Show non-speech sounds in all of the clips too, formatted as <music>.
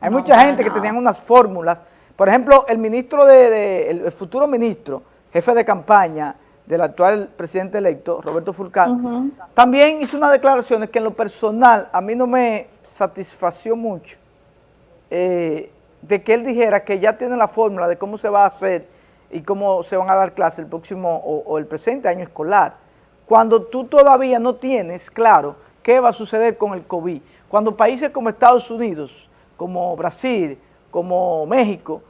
Hay mucha gente que tenían unas fórmulas. Por ejemplo, el ministro de, el, futuro ministro, jefe de campaña del actual presidente electo, Roberto Fulcán, también hizo unas declaraciones que en lo personal a mí no me satisfació mucho eh, de que él dijera que ya tiene la fórmula de cómo se va a hacer y cómo se van a dar clases el próximo o, el presente año escolar, cuando tú todavía no tienes claro qué va a suceder con el COVID, cuando países como Estados Unidos, como Brasil, como México,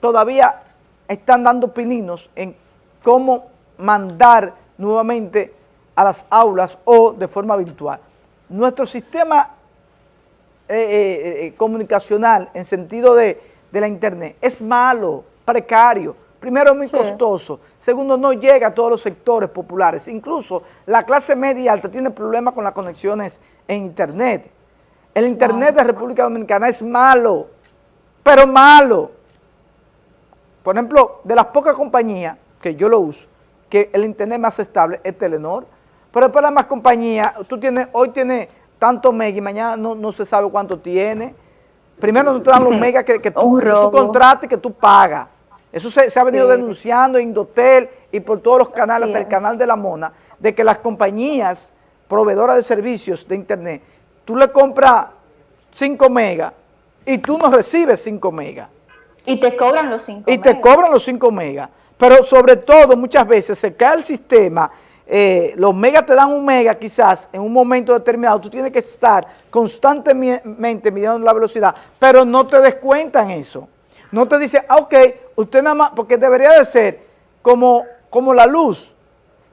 todavía están dando pininos en cómo mandar nuevamente a las aulas o de forma virtual. Nuestro sistema eh, eh, eh, comunicacional en sentido de, de la internet es malo, precario, Primero, es muy costoso. Segundo, no llega a todos los sectores populares. Incluso la clase media y alta tiene problemas con las conexiones en Internet. El Internet de República Dominicana es malo, pero malo. Por ejemplo, de las pocas compañías que yo lo uso, que el Internet más estable es Telenor, pero después las más compañías, tú tienes, hoy tienes tanto mega y mañana no, se sabe cuánto tiene. Primero no te dan los <laughs> megas que, tú, que tú contratas y que tú pagas. Eso se, ha venido denunciando en Indotel y por todos los canales, hasta el canal de La Mona, de que las compañías proveedoras de servicios de internet, tú le compras 5 megas y tú no recibes 5 megas. Y te cobran los 5 megas. Y te cobran los 5 megas. Pero sobre todo, muchas veces se cae el sistema, eh, los megas te dan un mega quizás en un momento determinado, tú tienes que estar constantemente midiendo la velocidad, pero no te descuentan eso. No te dice, ah, ok, usted nada más, porque debería de ser como, como la luz,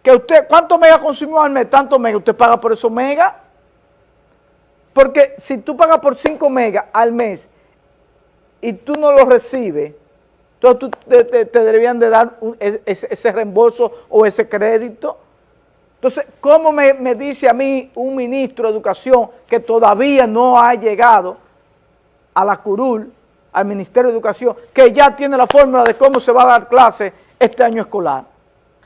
que usted, ¿cuánto mega consumió al mes? Tanto mega, usted paga por esos mega. Porque si tú pagas por 5 megas al mes y tú no lo recibes, entonces te, deberían de dar e, ese, reembolso o ese crédito. Entonces, ¿cómo me, me, dice a mí un ministro de Educación que todavía no ha llegado a la curul al Ministerio de Educación, que ya tiene la fórmula de cómo se va a dar clase este año escolar.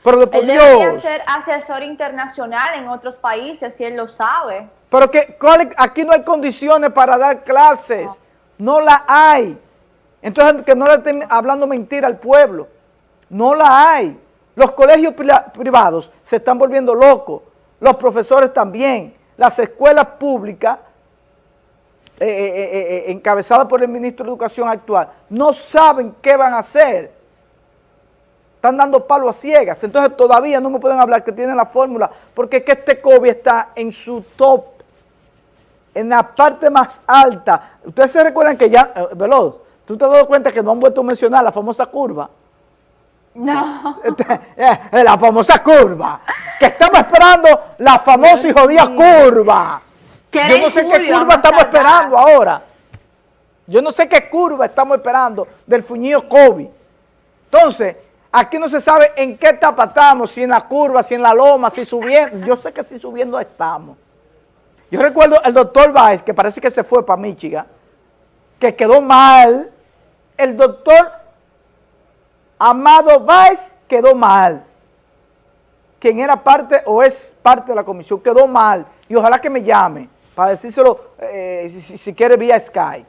Pero de él debería ser asesor internacional en otros países, si él lo sabe. Pero que aquí no hay condiciones para dar clases, no, la hay. Entonces, que no le estén hablando mentira al pueblo, no la hay. Los colegios privados se están volviendo locos, los profesores también, las escuelas públicas eh, eh, eh, encabezada por el ministro de Educación actual, no saben qué van a hacer. Están dando palo a ciegas. Entonces todavía no me pueden hablar que tienen la fórmula, porque es que este COVID está en su top, en la parte más alta. Ustedes se recuerdan que ya, Veloz, ¿tú te has dado cuenta que no han vuelto a mencionar la famosa curva? No. Este, la famosa curva. Que estamos esperando la famosa y jodida curva. Yo no sé qué curva estamos esperando ahora. Yo no sé qué curva estamos esperando del fuñido COVID. Entonces, aquí no se sabe en qué etapa estamos, si en la curva, si en la loma, si subiendo. Yo sé que si subiendo estamos. Yo recuerdo el doctor Baez, que parece que se fue para Michigan, que quedó mal. El doctor Amado Baez quedó mal. Quien era parte o es parte de la comisión, quedó mal. Y ojalá que me llame para decírselo, eh, si, quiere, vía Sky.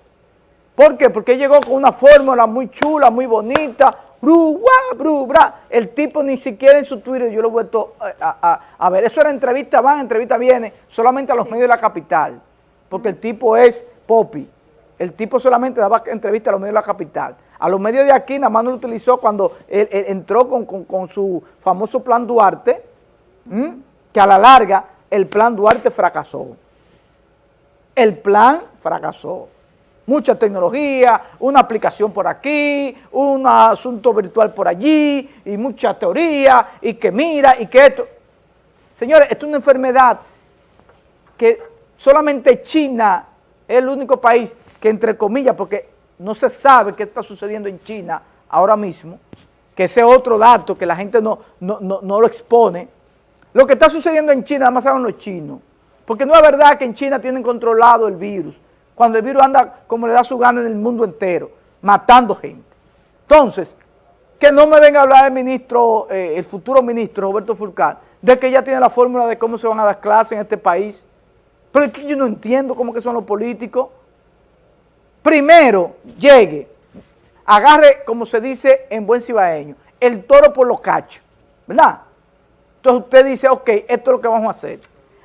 ¿Por qué? Porque llegó con una fórmula muy chula, muy bonita, bru, bru, bra. El tipo ni siquiera en su Twitter yo lo he vuelto eh, a, ver. Eso era entrevista van, entrevista viene, solamente a los medios de la capital, porque el tipo es popi. El tipo solamente daba entrevista a los medios de la capital. A los medios de aquí nada más no lo utilizó cuando él, entró con, su famoso plan Duarte, que a la larga el plan Duarte fracasó. El plan fracasó. Mucha tecnología, una aplicación por aquí, un asunto virtual por allí, y mucha teoría, y que mira, y que esto. Señores, esto es una enfermedad que solamente China es el único país que, entre comillas, porque no se sabe qué está sucediendo en China ahora mismo, que ese otro dato que la gente no, no, no lo expone, lo que está sucediendo en China, nada más saben los chinos. Porque no es verdad que en China tienen controlado el virus, cuando el virus anda como le da su gana en el mundo entero, matando gente. Entonces, que no me venga a hablar el ministro, eh, el futuro ministro Roberto Fulcar, de que ya tiene la fórmula de cómo se van a dar clases en este país. Pero es que yo no entiendo cómo son los políticos. primero llegue, agarre, como se dice en buen cibaeño, el toro por los cachos, ¿verdad? Entonces usted dice, ok, esto es lo que vamos a hacer.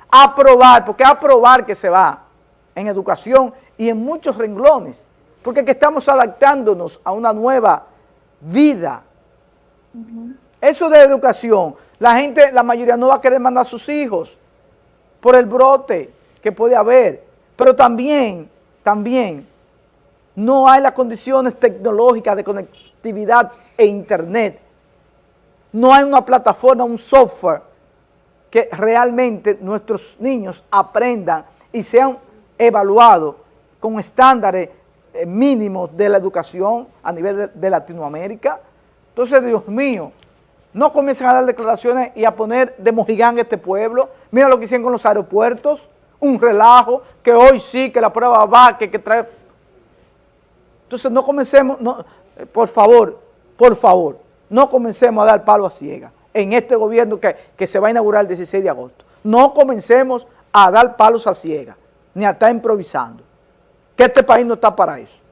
Aprobar, porque aprobar que se va en educación y en muchos renglones, porque que estamos adaptándonos a una nueva vida. Eso de educación, la gente, la mayoría no va a querer mandar a sus hijos por el brote que puede haber, pero también, también, no hay las condiciones tecnológicas de conectividad e internet. No hay una plataforma, un software que realmente nuestros niños aprendan y sean evaluados con estándares eh, mínimos de la educación a nivel de, Latinoamérica. Entonces, Dios mío, no comiencen a dar declaraciones y a poner de mojigán este pueblo. Mira lo que hicieron con los aeropuertos, un relajo, que hoy sí, que la prueba va, que, que trae... Entonces no comencemos, no, eh, por favor, por favor, no comencemos a dar palo a ciega en este gobierno que, se va a inaugurar el 16 de agosto. No comencemos a dar palos a ciega, ni a estar improvisando, que este país no está para eso.